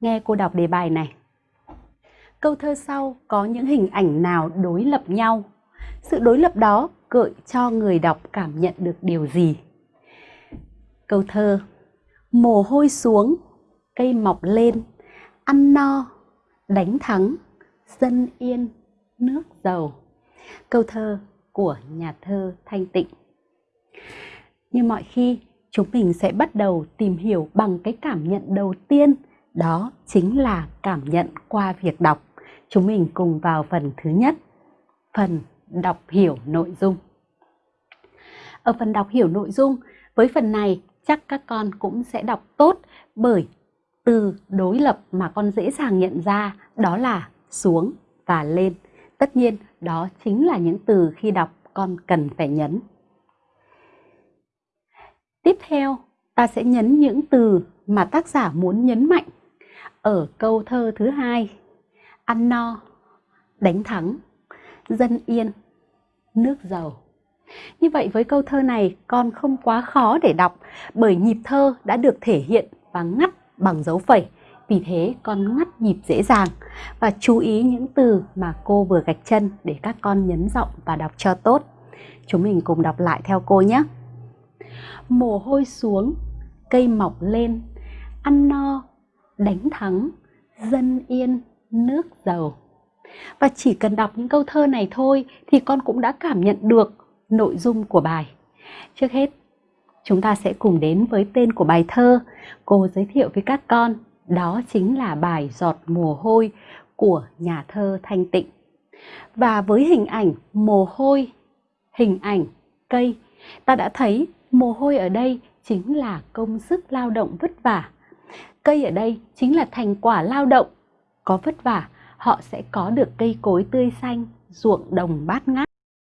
Nghe cô đọc đề bài này. Câu thơ sau có những hình ảnh nào đối lập nhau? Sự đối lập đó gợi cho người đọc cảm nhận được điều gì? Câu thơ Mồ hôi xuống, cây mọc lên, ăn no, đánh thắng, dân yên, nước giàu. Câu thơ của nhà thơ Thanh Tịnh. Như mọi khi, chúng mình sẽ bắt đầu tìm hiểu bằng cái cảm nhận đầu tiên, đó chính là cảm nhận qua việc đọc. Chúng mình cùng vào phần thứ nhất, phần đọc hiểu nội dung. Ở phần đọc hiểu nội dung, với phần này chắc các con cũng sẽ đọc tốt bởi từ đối lập mà con dễ dàng nhận ra đó là xuống và lên. Tất nhiên đó chính là những từ khi đọc con cần phải nhấn. Tiếp theo, ta sẽ nhấn những từ mà tác giả muốn nhấn mạnh. Ở câu thơ thứ hai, ăn no, đánh thắng, dân yên, nước giàu. Như vậy với câu thơ này con không quá khó để đọc bởi nhịp thơ đã được thể hiện và ngắt bằng dấu phẩy. Vì thế con ngắt nhịp dễ dàng và chú ý những từ mà cô vừa gạch chân để các con nhấn giọng và đọc cho tốt. Chúng mình cùng đọc lại theo cô nhé. Mồ hôi xuống, cây mọc lên, ăn no, đánh thắng, dân yên, nước giàu. Và chỉ cần đọc những câu thơ này thôi thì con cũng đã cảm nhận được nội dung của bài. Trước hết, chúng ta sẽ cùng đến với tên của bài thơ. Cô giới thiệu với các con, đó chính là bài Giọt mồ hôi của nhà thơ Thanh Tịnh. Và với hình ảnh mồ hôi, hình ảnh cây, ta đã thấy mồ hôi ở đây chính là công sức lao động vất vả. Cây ở đây chính là thành quả lao động. Có vất vả, họ sẽ có được cây cối tươi xanh, ruộng đồng bát ngát.